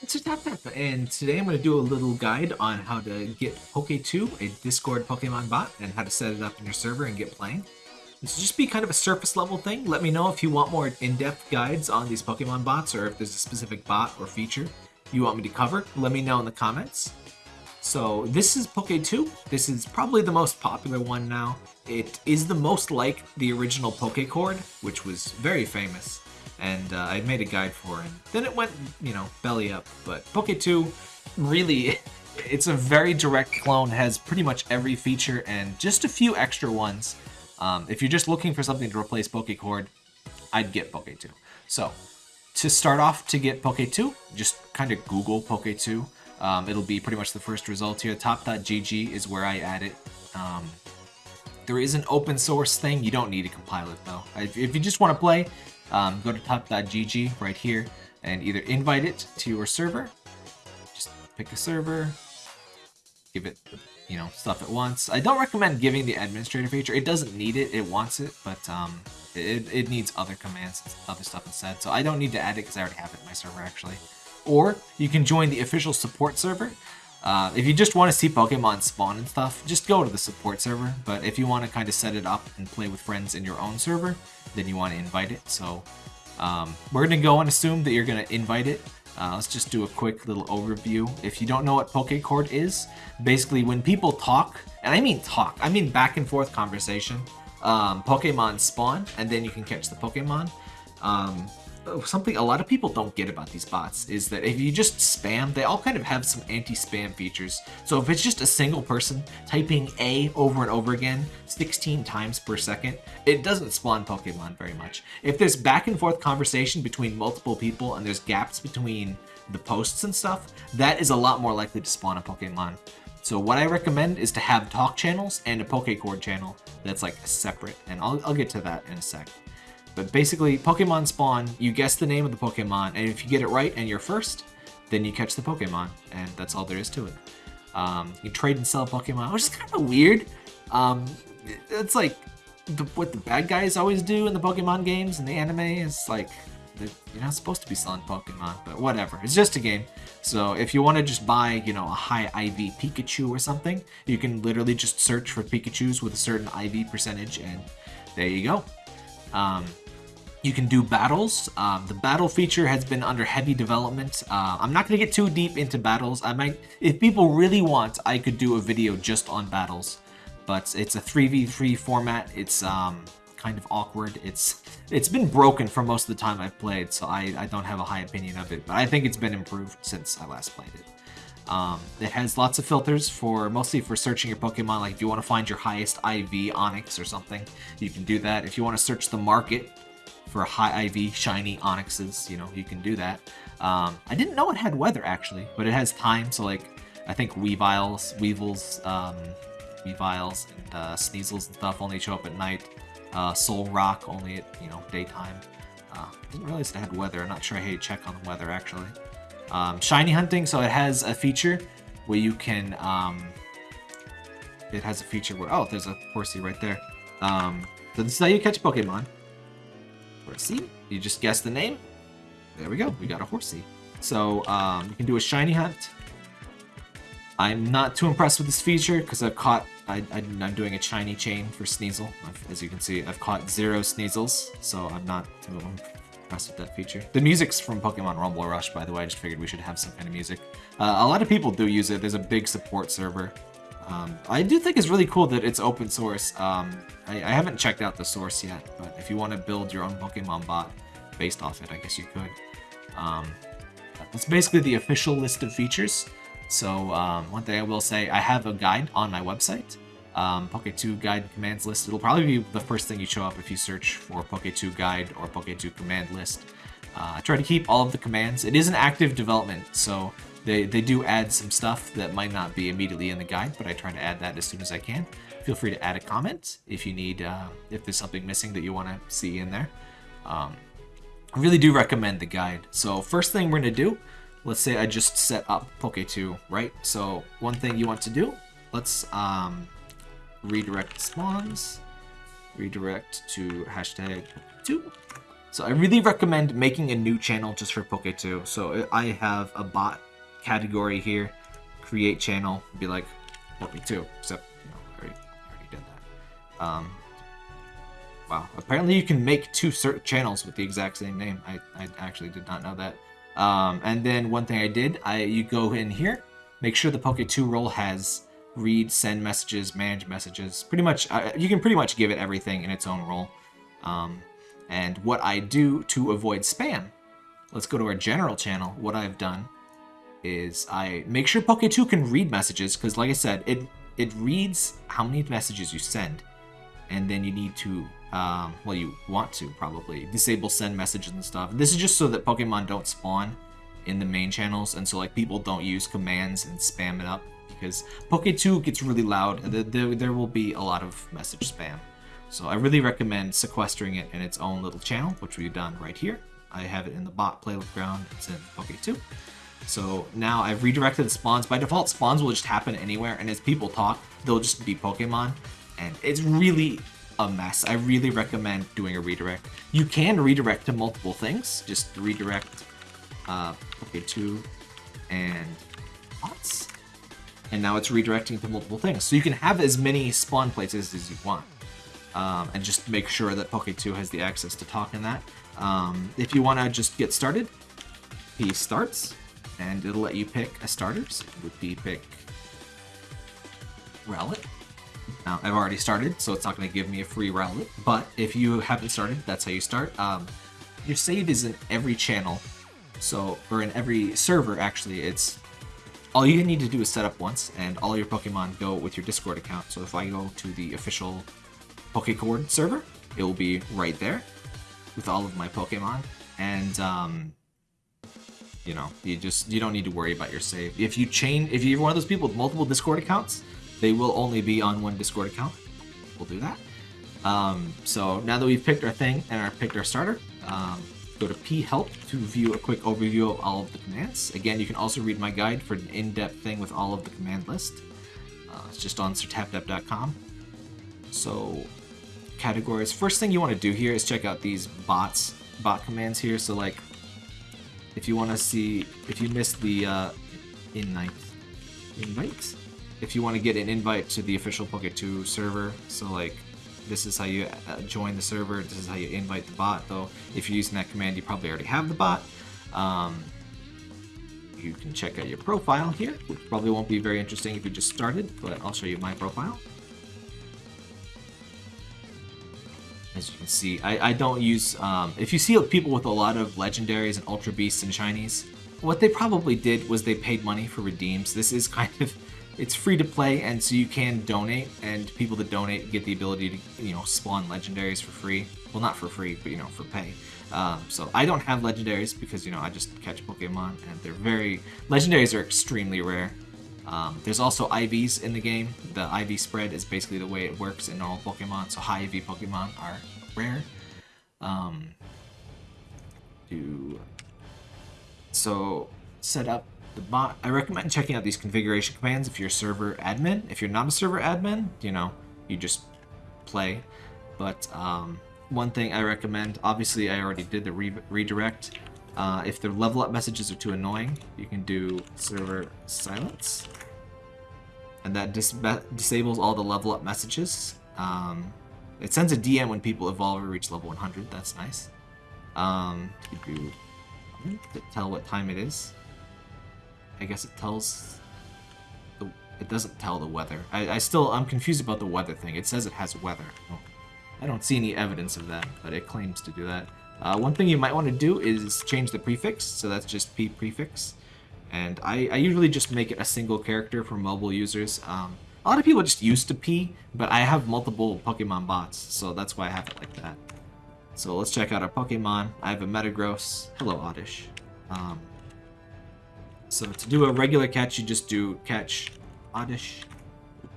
It's a tap tap, and today I'm going to do a little guide on how to get Poke2, a Discord Pokemon bot, and how to set it up in your server and get playing. This will just be kind of a surface level thing. Let me know if you want more in-depth guides on these Pokemon bots, or if there's a specific bot or feature you want me to cover. Let me know in the comments. So this is Poke2. This is probably the most popular one now. It is the most like the original Pokecord, which was very famous and uh, I made a guide for it. Then it went, you know, belly up. But Poke 2, really, it's a very direct clone, has pretty much every feature and just a few extra ones. Um, if you're just looking for something to replace Pokecord, I'd get Poke 2. So, to start off to get Poke 2, just kind of Google Poke 2. Um, it'll be pretty much the first result here. Top.gg is where I add it. Um, there is an open source thing. You don't need to compile it though. If, if you just want to play, um, go to top.gg right here and either invite it to your server. Just pick a server, give it, you know, stuff at once. I don't recommend giving the administrator feature. It doesn't need it. It wants it, but um, it, it needs other commands other stuff instead. So I don't need to add it because I already have it in my server actually. Or you can join the official support server. Uh, if you just want to see Pokemon spawn and stuff, just go to the support server. But if you want to kind of set it up and play with friends in your own server, then you want to invite it. So um, we're going to go and assume that you're going to invite it. Uh, let's just do a quick little overview. If you don't know what Pokecord is, basically when people talk, and I mean talk, I mean back and forth conversation, um, Pokemon spawn, and then you can catch the Pokemon. Um, something a lot of people don't get about these bots is that if you just spam, they all kind of have some anti-spam features. So if it's just a single person typing A over and over again 16 times per second, it doesn't spawn Pokemon very much. If there's back and forth conversation between multiple people and there's gaps between the posts and stuff, that is a lot more likely to spawn a Pokemon. So what I recommend is to have talk channels and a Pokecord channel that's like separate, and I'll, I'll get to that in a sec. But basically, Pokemon spawn, you guess the name of the Pokemon, and if you get it right and you're first, then you catch the Pokemon, and that's all there is to it. Um, you trade and sell Pokemon, which is kind of weird. Um, it's like the, what the bad guys always do in the Pokemon games and the anime is like you're not supposed to be selling Pokemon, but whatever. It's just a game. So if you want to just buy, you know, a high IV Pikachu or something, you can literally just search for Pikachus with a certain IV percentage, and there you go. Um, you can do battles. Um, the battle feature has been under heavy development. Uh, I'm not going to get too deep into battles. I might, if people really want, I could do a video just on battles. But it's a 3v3 format. It's um, kind of awkward. It's It's been broken for most of the time I've played, so I, I don't have a high opinion of it. But I think it's been improved since I last played it. Um, it has lots of filters for mostly for searching your Pokemon. Like if you want to find your highest IV Onix or something, you can do that. If you want to search the market, for high IV shiny Onixes, you know, you can do that. Um, I didn't know it had weather actually, but it has time, so like, I think Weaviles, Weevils, um, Weaviles, and uh, Sneasels and stuff only show up at night. Uh, Solrock only at, you know, daytime. Uh, didn't realize it had weather. I'm not sure I had to check on the weather actually. Um, shiny hunting, so it has a feature where you can, um, it has a feature where, oh, there's a Horsea right there. Um, so this is how you catch Pokemon. Horsea. You just guess the name. There we go. We got a Horsea. So um, you can do a shiny hunt. I'm not too impressed with this feature because I've caught. I, am doing a shiny chain for Sneasel. As you can see, I've caught zero Sneasels, so I'm not too impressed with that feature. The music's from Pokemon Rumble Rush, by the way. I just figured we should have some kind of music. Uh, a lot of people do use it. There's a big support server. Um, I do think it's really cool that it's open source. Um, I, I, haven't checked out the source yet, but if you want to build your own Pokemon bot based off it, I guess you could. Um, that's basically the official list of features. So um, one thing I will say, I have a guide on my website. Um, Poke2 guide commands list. It'll probably be the first thing you show up if you search for Poke2 guide or Poke2 command list. Uh, I try to keep all of the commands. It is an active development, so they, they do add some stuff that might not be immediately in the guide, but I try to add that as soon as I can. Feel free to add a comment if you need, uh, if there's something missing that you want to see in there. Um, I really do recommend the guide. So first thing we're going to do, let's say I just set up Poke2, right? So one thing you want to do, let's um, redirect spawns, redirect to hashtag 2 So I really recommend making a new channel just for Poke2. So I have a bot category here, create channel, be like Poke2, except you know, I already, already did that. Um, wow, apparently you can make two cert channels with the exact same name. I, I actually did not know that. Um, and then one thing I did, I you go in here, make sure the Poke2 role has read, send messages, manage messages. Pretty much, uh, you can pretty much give it everything in its own role. Um, and what I do to avoid spam, let's go to our general channel. What I've done is I make sure Poke2 can read messages, because like I said, it, it reads how many messages you send. And then you need to, um, well, you want to probably disable send messages and stuff. This is just so that Pokemon don't spawn in the main channels, and so like people don't use commands and spam it up because Poke2 gets really loud. There, there will be a lot of message spam. So I really recommend sequestering it in its own little channel, which we've done right here. I have it in the bot playground. It's in Poke2. So now I've redirected spawns. By default, spawns will just happen anywhere, and as people talk, they'll just be Pokemon. And it's really a mess. I really recommend doing a redirect. You can redirect to multiple things. Just redirect uh, Poke2 and bots and now it's redirecting to multiple things. So you can have as many spawn places as you want. Um, and just make sure that Poke2 has the access to talk in that. Um, if you want to just get started, he starts, and it'll let you pick a starters. It would be pick Rowlet. Now, I've already started, so it's not going to give me a free Rowlet. But if you haven't started, that's how you start. Um, your save is in every channel, so or in every server, actually. It's all you need to do is set up once, and all your Pokemon go with your Discord account. So if I go to the official Pokecord server, it will be right there with all of my Pokemon. And, um, you know, you just, you don't need to worry about your save. If you chain, if you're one of those people with multiple Discord accounts, they will only be on one Discord account. We'll do that. Um, so now that we've picked our thing and our picked our starter, um, Go to p-help to view a quick overview of all of the commands. Again, you can also read my guide for an in-depth thing with all of the command list. Uh, it's just on sirtaptap.com. So, categories. First thing you want to do here is check out these bots, bot commands here. So like, if you want to see, if you missed the uh, invite, invite, if you want to get an invite to the official Poke2 server, so like this is how you uh, join the server, this is how you invite the bot, though if you're using that command you probably already have the bot. Um, you can check out your profile here, which probably won't be very interesting if you just started, but I'll show you my profile. As you can see, I, I don't use, um, if you see people with a lot of legendaries and ultra beasts and shinies, what they probably did was they paid money for redeems. This is kind of it's free to play, and so you can donate, and people that donate get the ability to, you know, spawn legendaries for free. Well, not for free, but, you know, for pay. Um, so I don't have legendaries because, you know, I just catch Pokemon, and they're very... Legendaries are extremely rare. Um, there's also IVs in the game. The IV spread is basically the way it works in normal Pokemon, so high IV Pokemon are rare. Um, do... So, set up the bot. I recommend checking out these configuration commands if you're a server admin. If you're not a server admin, you know, you just play. But um, one thing I recommend, obviously I already did the re redirect. Uh, if the level up messages are too annoying, you can do server silence. And that dis disables all the level up messages. Um, it sends a DM when people evolve or reach level 100. That's nice. Um, do tell what time it is. I guess it tells the it doesn't tell the weather. I, I still I'm confused about the weather thing. It says it has weather. I don't see any evidence of that, but it claims to do that. Uh, one thing you might want to do is change the prefix, so that's just p prefix. And I, I usually just make it a single character for mobile users. Um, a lot of people just used to P, but I have multiple Pokemon bots, so that's why I have it like that. So let's check out our Pokemon. I have a Metagross. Hello, Oddish. Um, so to do a regular catch, you just do catch Oddish.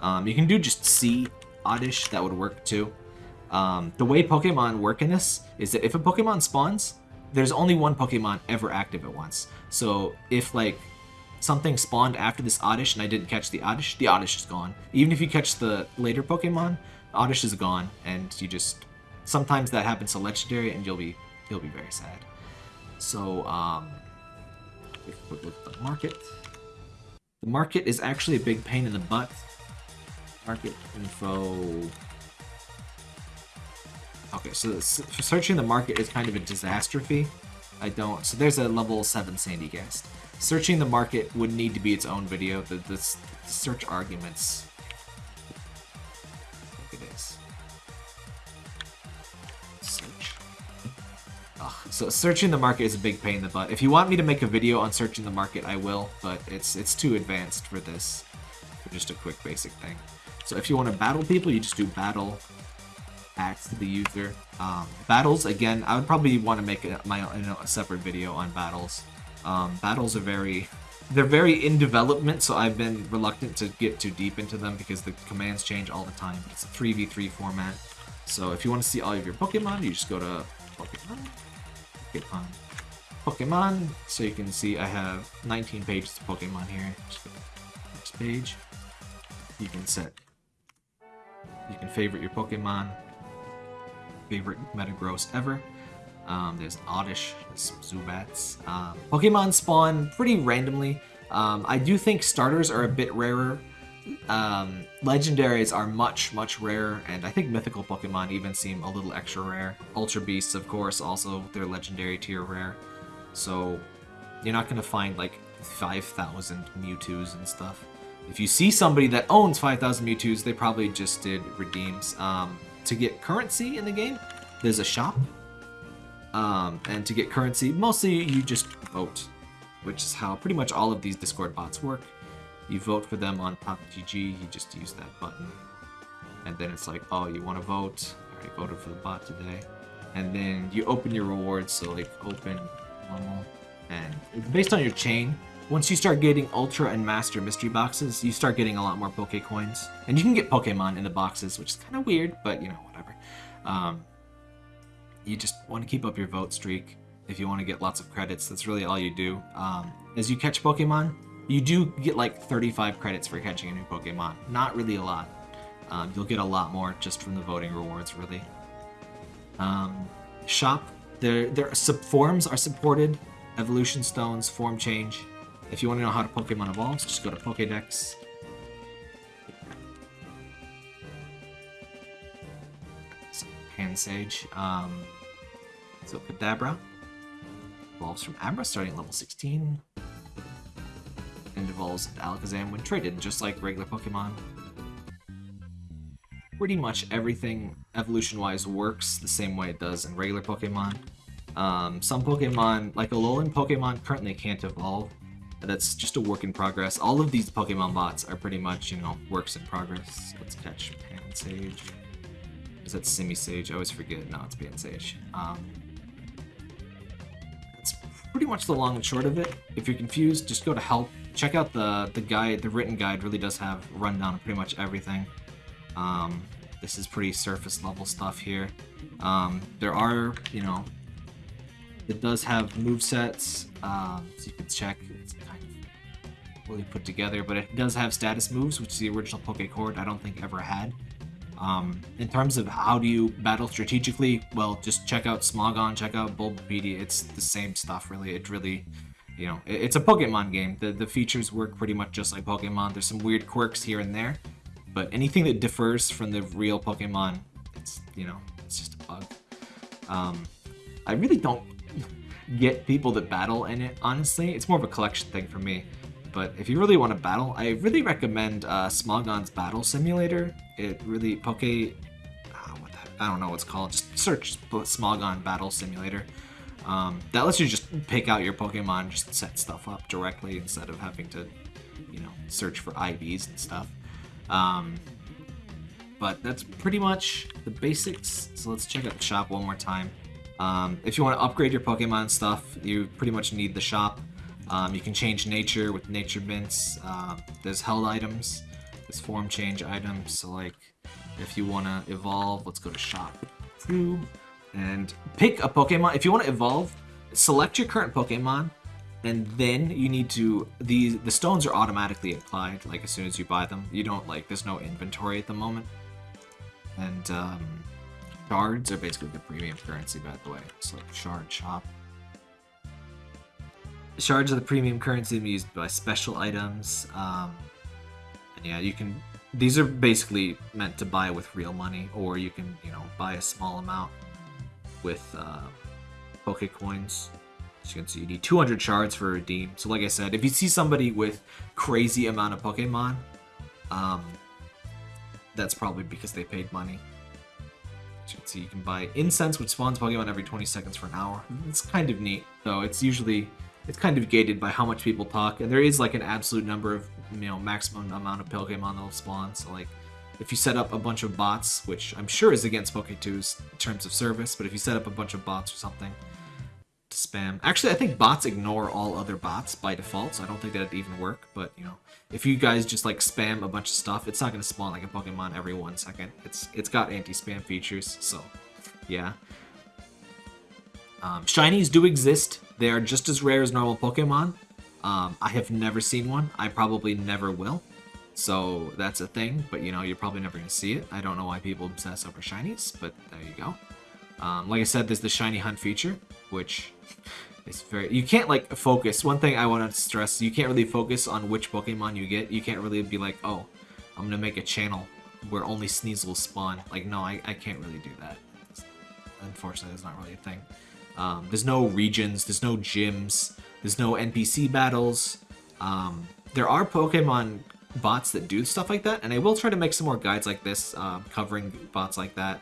Um, you can do just C Oddish, that would work too. Um, the way Pokemon work in this is that if a Pokemon spawns, there's only one Pokemon ever active at once. So if like something spawned after this Oddish and I didn't catch the Oddish, the Oddish is gone. Even if you catch the later Pokemon, Oddish is gone and you just... Sometimes that happens to Legendary and you'll be you'll be very sad. So, um, look at the market. The market is actually a big pain in the butt. Market info. Okay, so searching the market is kind of a disastrophe. I don't. So there's a level 7 Sandygast. Searching the market would need to be its own video. The, the, the search arguments. Look it is. Search. Ugh. So searching the market is a big pain in the butt. If you want me to make a video on searching the market, I will, but it's it's too advanced for this. For just a quick basic thing. So if you want to battle people, you just do battle to the user. Um, battles, again, I would probably want to make a, my a separate video on battles. Um, battles are very, they're very in development, so I've been reluctant to get too deep into them because the commands change all the time. It's a 3v3 format. So if you want to see all of your Pokemon, you just go to Pokemon, Pokemon, Pokemon. So you can see I have 19 pages of Pokemon here. Just go next page. You can set, you can favorite your Pokemon, favorite Metagross ever. Um, there's Oddish, there's Zubats. Um, Pokemon spawn pretty randomly. Um, I do think starters are a bit rarer. Um, legendaries are much, much rarer, and I think mythical Pokemon even seem a little extra rare. Ultra Beasts, of course, also they're legendary tier rare. So you're not going to find like 5,000 Mewtwo's and stuff. If you see somebody that owns 5,000 Mewtwo's, they probably just did redeems. Um, to get currency in the game, there's a shop. Um, and to get currency, mostly you just vote, which is how pretty much all of these Discord bots work. You vote for them on top.gg, you just use that button. And then it's like, oh, you want to vote? I already voted for the bot today. And then you open your rewards, so like open, normal, and based on your chain, once you start getting Ultra and Master mystery boxes, you start getting a lot more Poke coins. And you can get Pokemon in the boxes, which is kind of weird, but you know, whatever. Um, you just want to keep up your vote streak if you want to get lots of credits. That's really all you do. Um, as you catch Pokemon, you do get like 35 credits for catching a new Pokemon. Not really a lot. Um, you'll get a lot more just from the voting rewards, really. Um, shop, their, their sub forms are supported. Evolution Stones, Form Change, if you want to know how to Pokemon evolves, just go to Pokedex. Pansage. Um, so Kadabra evolves from Abra, starting at level 16. And evolves into Alakazam when traded, just like regular Pokemon. Pretty much everything evolution-wise works the same way it does in regular Pokemon. Um, some Pokemon, like Alolan Pokemon, currently can't evolve, that's just a work in progress. All of these Pokemon bots are pretty much, you know, works in progress. Let's catch Pansage. Is that Simisage? I always forget. No, it's Pansage. Um, that's pretty much the long and short of it. If you're confused, just go to help. Check out the, the guide. The written guide really does have a rundown of pretty much everything. Um, this is pretty surface level stuff here. Um, there are, you know, it does have move sets, um, so you can check. It's kind of really put together, but it does have status moves, which the original Pokecord I don't think ever had. Um, in terms of how do you battle strategically, well, just check out Smogon, check out Bulbapedia. It's the same stuff, really. It really, you know, it's a Pokemon game. The, the features work pretty much just like Pokemon. There's some weird quirks here and there, but anything that differs from the real Pokemon, it's, you know, it's just a bug. Um, I really don't get people that battle in it, honestly. It's more of a collection thing for me. But if you really want to battle, I really recommend uh, Smogon's Battle Simulator. It really, Poke... Oh, what the, I don't know what's called. Just search Smogon Battle Simulator. Um, that lets you just pick out your Pokemon, just set stuff up directly instead of having to, you know, search for IVs and stuff. Um, but that's pretty much the basics. So let's check out the shop one more time. Um, if you want to upgrade your Pokemon stuff, you pretty much need the shop. Um, you can change nature with nature mints. Uh, there's held items. There's form change items. So like, if you want to evolve, let's go to shop and pick a Pokemon. If you want to evolve, select your current Pokemon, and then you need to the the stones are automatically applied like as soon as you buy them. You don't like there's no inventory at the moment, and um, Shards are basically the premium currency, by the way. It's like shard shop. Shards are the premium currency used by special items. Um, and yeah, you can. These are basically meant to buy with real money, or you can, you know, buy a small amount with uh, Poke coins. As you can see, you need 200 shards for a redeem. So, like I said, if you see somebody with crazy amount of Pokemon, um, that's probably because they paid money. You can see, you can buy incense, which spawns Pokemon every 20 seconds for an hour. It's kind of neat, though. It's usually it's kind of gated by how much people talk, and there is like an absolute number of you know maximum amount of Pokemon that'll spawn. So like, if you set up a bunch of bots, which I'm sure is against Poke2's terms of service, but if you set up a bunch of bots or something spam, actually I think bots ignore all other bots by default, so I don't think that'd even work. But you know, if you guys just like spam a bunch of stuff, it's not gonna spawn like a Pokemon every one second. It's it's got anti-spam features, so yeah. Um, shinies do exist. They are just as rare as normal Pokemon. Um, I have never seen one. I probably never will. So that's a thing, but you know, you're probably never going to see it. I don't know why people obsess over shinies, but there you go. Um, like I said, there's the shiny hunt feature, which is very... You can't, like, focus. One thing I want to stress, you can't really focus on which Pokemon you get. You can't really be like, oh, I'm going to make a channel where only Sneasel spawn. Like, no, I, I can't really do that. Unfortunately, it's not really a thing. Um, there's no regions, there's no gyms, there's no NPC battles. Um, there are Pokemon bots that do stuff like that, and I will try to make some more guides like this, uh, covering bots like that.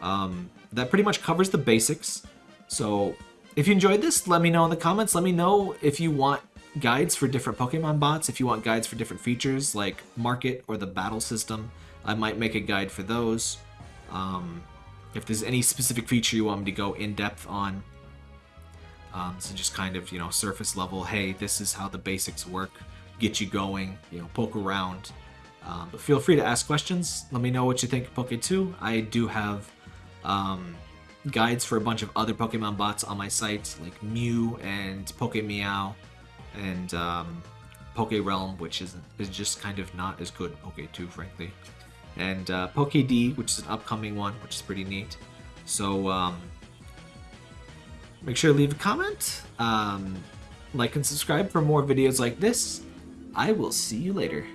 Um, that pretty much covers the basics. So if you enjoyed this, let me know in the comments. Let me know if you want guides for different Pokemon bots, if you want guides for different features like market or the battle system. I might make a guide for those. Um, if there's any specific feature you want me to go in depth on. Um, so just kind of, you know, surface level, hey, this is how the basics work, get you going, you know, poke around. Um, but feel free to ask questions. Let me know what you think of Poke 2. I do have um, guides for a bunch of other Pokemon bots on my site, like Mew and PokeMeow and um, Poke Realm, which is, is just kind of not as good Poke 2, frankly and uh, PokeD, which is an upcoming one, which is pretty neat. So um, make sure to leave a comment, um, like and subscribe for more videos like this. I will see you later.